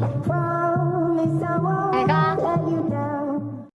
Bye.